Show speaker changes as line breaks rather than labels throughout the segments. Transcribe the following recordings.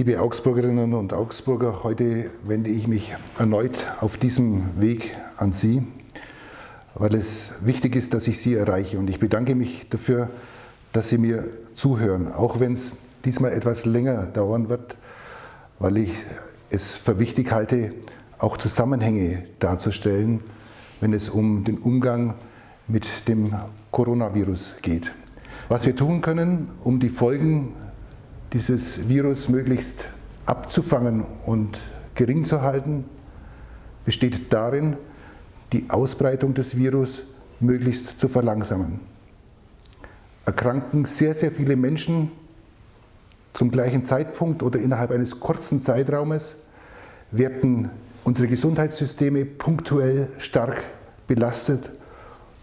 Liebe Augsburgerinnen und Augsburger, heute wende ich mich erneut auf diesem Weg an Sie, weil es wichtig ist, dass ich Sie erreiche. Und ich bedanke mich dafür, dass Sie mir zuhören, auch wenn es diesmal etwas länger dauern wird, weil ich es für wichtig halte, auch Zusammenhänge darzustellen, wenn es um den Umgang mit dem Coronavirus geht. Was wir tun können, um die Folgen dieses Virus möglichst abzufangen und gering zu halten, besteht darin, die Ausbreitung des Virus möglichst zu verlangsamen. Erkranken sehr, sehr viele Menschen zum gleichen Zeitpunkt oder innerhalb eines kurzen Zeitraumes, werden unsere Gesundheitssysteme punktuell stark belastet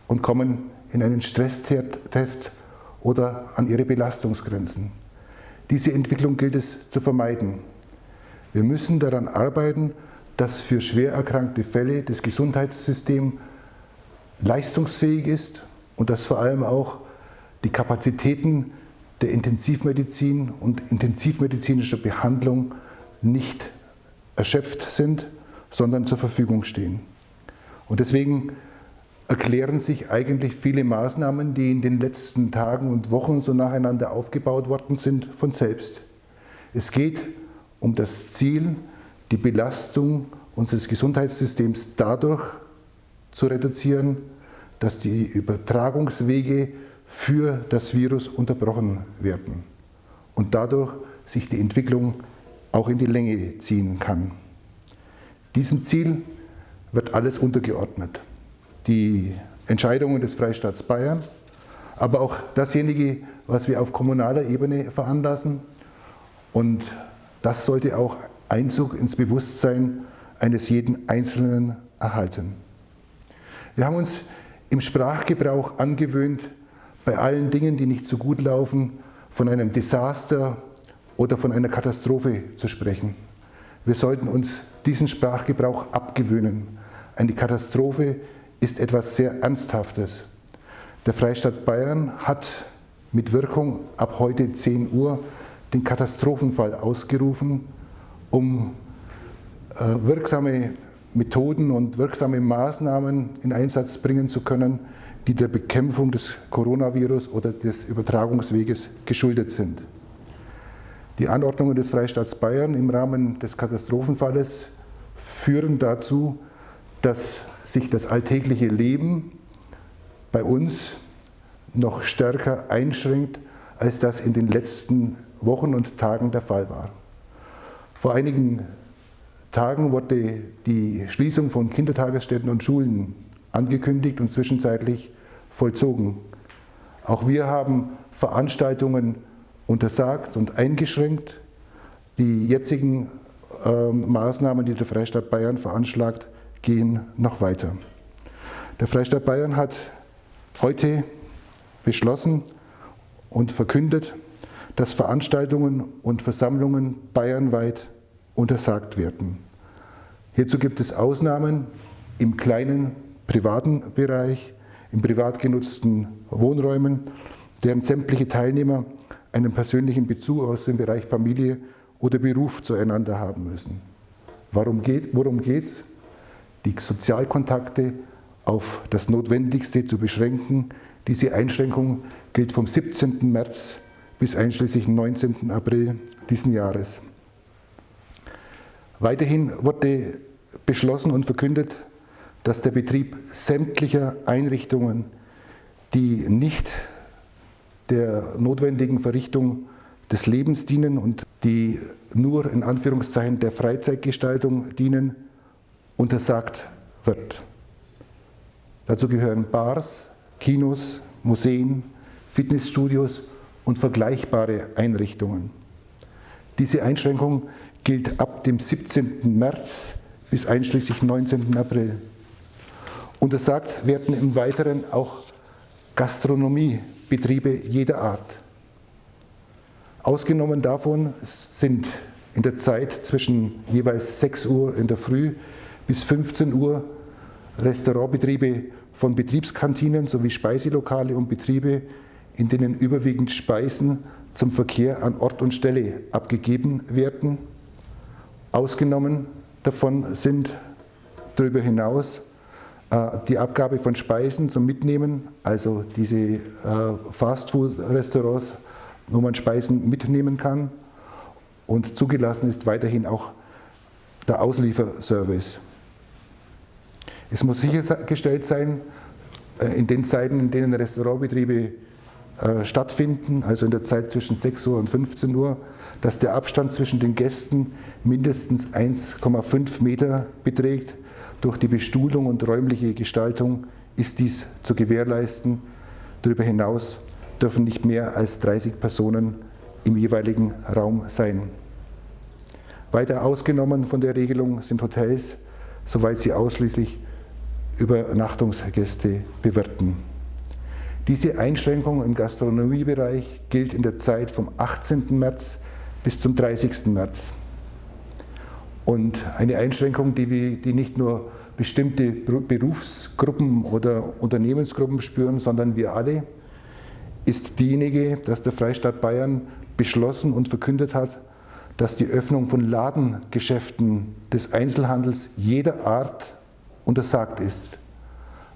und kommen in einen Stresstest oder an ihre Belastungsgrenzen. Diese Entwicklung gilt es zu vermeiden. Wir müssen daran arbeiten, dass für schwer erkrankte Fälle das Gesundheitssystem leistungsfähig ist und dass vor allem auch die Kapazitäten der Intensivmedizin und intensivmedizinischer Behandlung nicht erschöpft sind, sondern zur Verfügung stehen. Und deswegen erklären sich eigentlich viele Maßnahmen, die in den letzten Tagen und Wochen so nacheinander aufgebaut worden sind, von selbst. Es geht um das Ziel, die Belastung unseres Gesundheitssystems dadurch zu reduzieren, dass die Übertragungswege für das Virus unterbrochen werden und dadurch sich die Entwicklung auch in die Länge ziehen kann. Diesem Ziel wird alles untergeordnet die Entscheidungen des Freistaats Bayern, aber auch dasjenige, was wir auf kommunaler Ebene veranlassen. Und das sollte auch Einzug ins Bewusstsein eines jeden Einzelnen erhalten. Wir haben uns im Sprachgebrauch angewöhnt, bei allen Dingen, die nicht so gut laufen, von einem Desaster oder von einer Katastrophe zu sprechen. Wir sollten uns diesen Sprachgebrauch abgewöhnen. Eine Katastrophe ist etwas sehr Ernsthaftes. Der Freistaat Bayern hat mit Wirkung ab heute 10 Uhr den Katastrophenfall ausgerufen, um äh, wirksame Methoden und wirksame Maßnahmen in Einsatz bringen zu können, die der Bekämpfung des Coronavirus oder des Übertragungsweges geschuldet sind. Die Anordnungen des Freistaats Bayern im Rahmen des Katastrophenfalles führen dazu, dass sich das alltägliche Leben bei uns noch stärker einschränkt, als das in den letzten Wochen und Tagen der Fall war. Vor einigen Tagen wurde die Schließung von Kindertagesstätten und Schulen angekündigt und zwischenzeitlich vollzogen. Auch wir haben Veranstaltungen untersagt und eingeschränkt. Die jetzigen äh, Maßnahmen, die der Freistaat Bayern veranschlagt, gehen noch weiter. Der Freistaat Bayern hat heute beschlossen und verkündet, dass Veranstaltungen und Versammlungen bayernweit untersagt werden. Hierzu gibt es Ausnahmen im kleinen privaten Bereich, in privat genutzten Wohnräumen, deren sämtliche Teilnehmer einen persönlichen Bezug aus dem Bereich Familie oder Beruf zueinander haben müssen. Warum geht, worum geht es? Die Sozialkontakte auf das Notwendigste zu beschränken. Diese Einschränkung gilt vom 17. März bis einschließlich 19. April diesen Jahres. Weiterhin wurde beschlossen und verkündet, dass der Betrieb sämtlicher Einrichtungen, die nicht der notwendigen Verrichtung des Lebens dienen und die nur in Anführungszeichen der Freizeitgestaltung dienen, untersagt wird. Dazu gehören Bars, Kinos, Museen, Fitnessstudios und vergleichbare Einrichtungen. Diese Einschränkung gilt ab dem 17. März bis einschließlich 19. April. Untersagt werden im Weiteren auch Gastronomiebetriebe jeder Art. Ausgenommen davon sind in der Zeit zwischen jeweils 6 Uhr in der Früh bis 15 Uhr Restaurantbetriebe von Betriebskantinen sowie Speiselokale und Betriebe, in denen überwiegend Speisen zum Verkehr an Ort und Stelle abgegeben werden. Ausgenommen davon sind darüber hinaus äh, die Abgabe von Speisen zum Mitnehmen, also diese äh, Fastfood-Restaurants, wo man Speisen mitnehmen kann. Und zugelassen ist weiterhin auch der Auslieferservice. Es muss sichergestellt sein, äh, in den Zeiten, in denen Restaurantbetriebe stattfinden, also in der Zeit zwischen 6 Uhr und 15 Uhr, dass der Abstand zwischen den Gästen mindestens 1,5 Meter beträgt durch die Bestuhlung und räumliche Gestaltung ist dies zu gewährleisten. Darüber hinaus dürfen nicht mehr als 30 Personen im jeweiligen Raum sein. Weiter ausgenommen von der Regelung sind Hotels, soweit sie ausschließlich Übernachtungsgäste bewirten. Diese Einschränkung im Gastronomiebereich gilt in der Zeit vom 18. März bis zum 30. März. Und eine Einschränkung, die, die nicht nur bestimmte Berufsgruppen oder Unternehmensgruppen spüren, sondern wir alle, ist diejenige, dass der Freistaat Bayern beschlossen und verkündet hat, dass die Öffnung von Ladengeschäften des Einzelhandels jeder Art untersagt ist.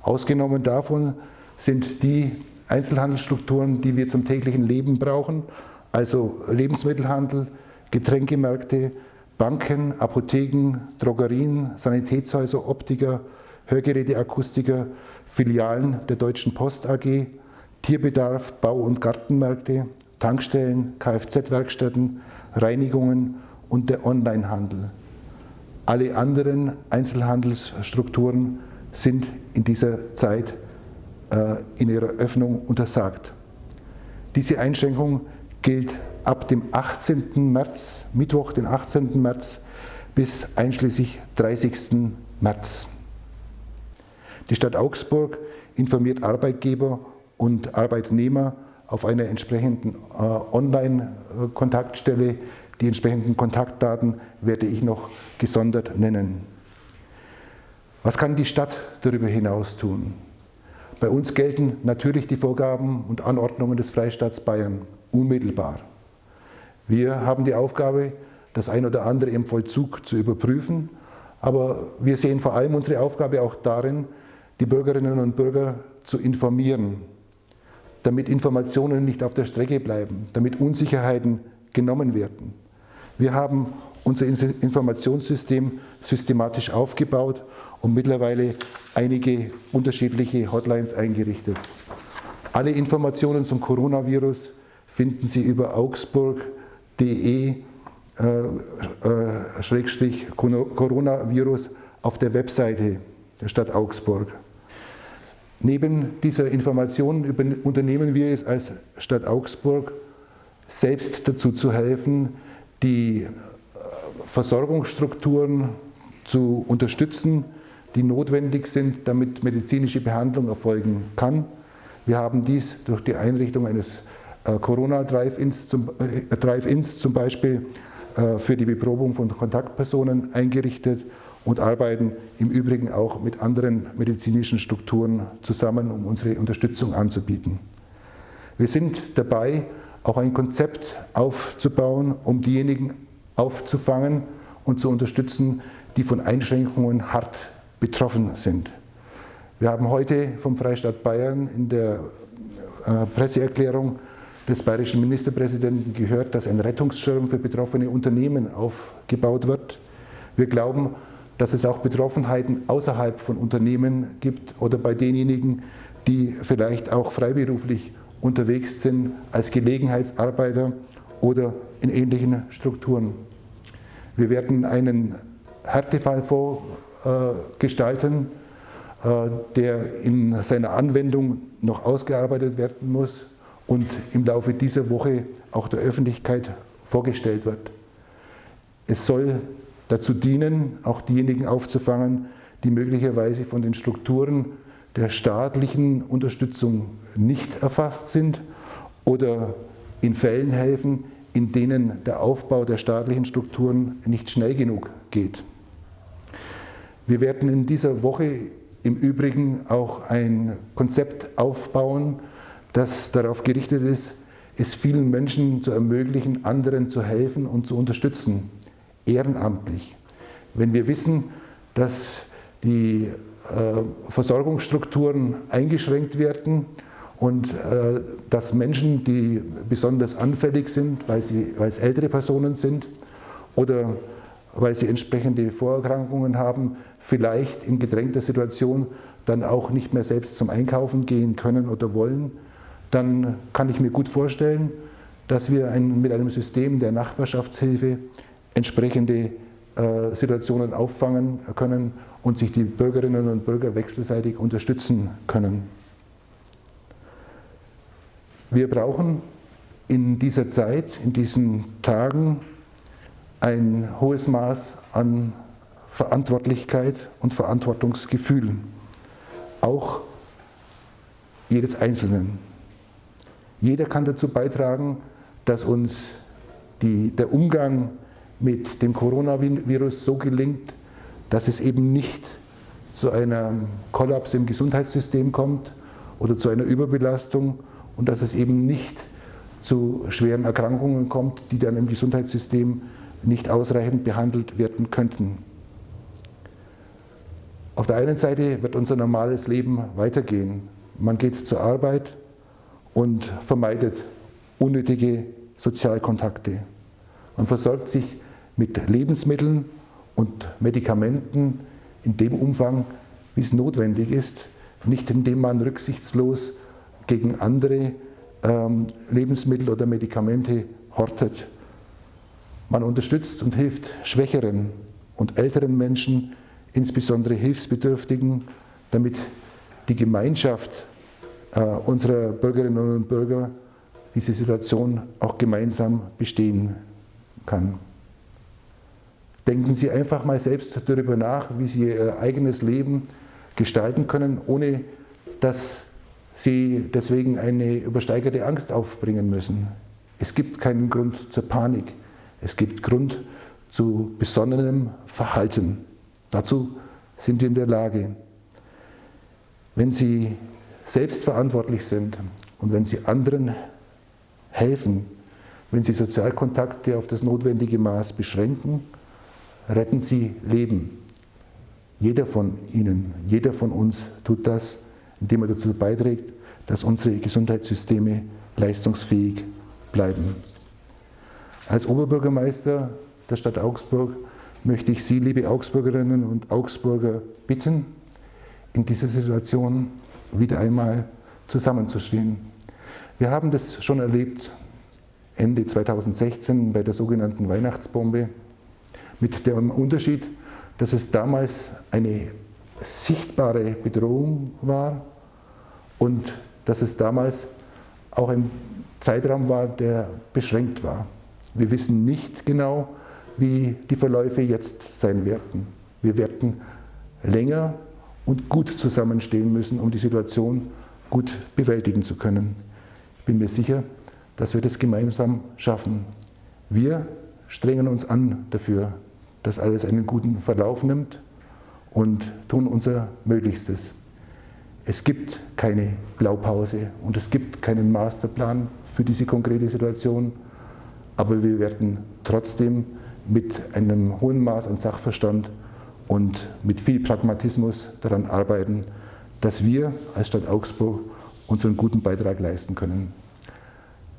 Ausgenommen davon sind die Einzelhandelsstrukturen, die wir zum täglichen Leben brauchen, also Lebensmittelhandel, Getränkemärkte, Banken, Apotheken, Drogerien, Sanitätshäuser, Optiker, Hörgeräteakustiker, Filialen der Deutschen Post AG, Tierbedarf, Bau- und Gartenmärkte, Tankstellen, Kfz-Werkstätten, Reinigungen und der Onlinehandel. Alle anderen Einzelhandelsstrukturen sind in dieser Zeit äh, in ihrer Öffnung untersagt. Diese Einschränkung gilt ab dem 18. März, Mittwoch, den 18. März, bis einschließlich 30. März. Die Stadt Augsburg informiert Arbeitgeber und Arbeitnehmer auf einer entsprechenden äh, Online-Kontaktstelle. Die entsprechenden Kontaktdaten werde ich noch gesondert nennen. Was kann die Stadt darüber hinaus tun? Bei uns gelten natürlich die Vorgaben und Anordnungen des Freistaats Bayern unmittelbar. Wir haben die Aufgabe, das ein oder andere im Vollzug zu überprüfen, aber wir sehen vor allem unsere Aufgabe auch darin, die Bürgerinnen und Bürger zu informieren, damit Informationen nicht auf der Strecke bleiben, damit Unsicherheiten genommen werden. Wir haben unser Informationssystem systematisch aufgebaut und mittlerweile einige unterschiedliche Hotlines eingerichtet. Alle Informationen zum Coronavirus finden Sie über augsburg.de äh, äh, auf der Webseite der Stadt Augsburg. Neben dieser Information unternehmen wir es als Stadt Augsburg, selbst dazu zu helfen, die äh, Versorgungsstrukturen zu unterstützen, die notwendig sind, damit medizinische Behandlung erfolgen kann. Wir haben dies durch die Einrichtung eines äh, Corona-Drive-Ins zum, äh, Drive zum Beispiel äh, für die Beprobung von Kontaktpersonen eingerichtet und arbeiten im Übrigen auch mit anderen medizinischen Strukturen zusammen, um unsere Unterstützung anzubieten. Wir sind dabei, auch ein Konzept aufzubauen, um diejenigen aufzufangen und zu unterstützen, die von Einschränkungen hart betroffen sind. Wir haben heute vom Freistaat Bayern in der Presseerklärung des bayerischen Ministerpräsidenten gehört, dass ein Rettungsschirm für betroffene Unternehmen aufgebaut wird. Wir glauben, dass es auch Betroffenheiten außerhalb von Unternehmen gibt oder bei denjenigen, die vielleicht auch freiberuflich unterwegs sind als Gelegenheitsarbeiter oder in ähnlichen Strukturen. Wir werden einen Härtefallfonds äh, gestalten, der in seiner Anwendung noch ausgearbeitet werden muss und im Laufe dieser Woche auch der Öffentlichkeit vorgestellt wird. Es soll dazu dienen, auch diejenigen aufzufangen, die möglicherweise von den Strukturen der staatlichen Unterstützung nicht erfasst sind oder in Fällen helfen, in denen der Aufbau der staatlichen Strukturen nicht schnell genug geht. Wir werden in dieser Woche im Übrigen auch ein Konzept aufbauen, das darauf gerichtet ist, es vielen Menschen zu ermöglichen, anderen zu helfen und zu unterstützen, ehrenamtlich. Wenn wir wissen, dass die Versorgungsstrukturen eingeschränkt werden und äh, dass Menschen, die besonders anfällig sind, weil, sie, weil es ältere Personen sind oder weil sie entsprechende Vorerkrankungen haben, vielleicht in gedrängter Situation dann auch nicht mehr selbst zum Einkaufen gehen können oder wollen, dann kann ich mir gut vorstellen, dass wir ein, mit einem System der Nachbarschaftshilfe entsprechende äh, Situationen auffangen können und sich die Bürgerinnen und Bürger wechselseitig unterstützen können. Wir brauchen in dieser Zeit, in diesen Tagen ein hohes Maß an Verantwortlichkeit und Verantwortungsgefühl, auch jedes Einzelnen. Jeder kann dazu beitragen, dass uns die, der Umgang mit dem Coronavirus so gelingt, dass es eben nicht zu einem Kollaps im Gesundheitssystem kommt oder zu einer Überbelastung und dass es eben nicht zu schweren Erkrankungen kommt, die dann im Gesundheitssystem nicht ausreichend behandelt werden könnten. Auf der einen Seite wird unser normales Leben weitergehen. Man geht zur Arbeit und vermeidet unnötige Sozialkontakte. Man versorgt sich mit Lebensmitteln und Medikamenten in dem Umfang, wie es notwendig ist, nicht indem man rücksichtslos gegen andere ähm, Lebensmittel oder Medikamente hortet. Man unterstützt und hilft schwächeren und älteren Menschen, insbesondere Hilfsbedürftigen, damit die Gemeinschaft äh, unserer Bürgerinnen und Bürger diese Situation auch gemeinsam bestehen kann. Denken Sie einfach mal selbst darüber nach, wie Sie Ihr eigenes Leben gestalten können, ohne dass Sie deswegen eine übersteigerte Angst aufbringen müssen. Es gibt keinen Grund zur Panik. Es gibt Grund zu besonnenem Verhalten. Dazu sind wir in der Lage. Wenn Sie selbstverantwortlich sind und wenn Sie anderen helfen, wenn Sie Sozialkontakte auf das notwendige Maß beschränken, retten Sie Leben. Jeder von Ihnen, jeder von uns tut das, indem er dazu beiträgt, dass unsere Gesundheitssysteme leistungsfähig bleiben. Als Oberbürgermeister der Stadt Augsburg möchte ich Sie, liebe Augsburgerinnen und Augsburger, bitten, in dieser Situation wieder einmal zusammenzustehen. Wir haben das schon erlebt Ende 2016 bei der sogenannten Weihnachtsbombe mit dem Unterschied, dass es damals eine sichtbare Bedrohung war und dass es damals auch ein Zeitraum war, der beschränkt war. Wir wissen nicht genau, wie die Verläufe jetzt sein werden. Wir werden länger und gut zusammenstehen müssen, um die Situation gut bewältigen zu können. Ich bin mir sicher, dass wir das gemeinsam schaffen. Wir strengen uns an dafür, dass alles einen guten Verlauf nimmt und tun unser Möglichstes. Es gibt keine Blaupause und es gibt keinen Masterplan für diese konkrete Situation, aber wir werden trotzdem mit einem hohen Maß an Sachverstand und mit viel Pragmatismus daran arbeiten, dass wir als Stadt Augsburg unseren guten Beitrag leisten können.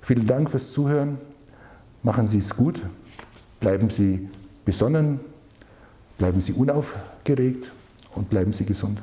Vielen Dank fürs Zuhören. Machen Sie es gut. Bleiben Sie besonnen. Bleiben Sie unaufgeregt und bleiben Sie gesund.